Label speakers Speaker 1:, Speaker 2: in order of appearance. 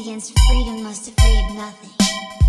Speaker 1: against freedom must have freed nothing.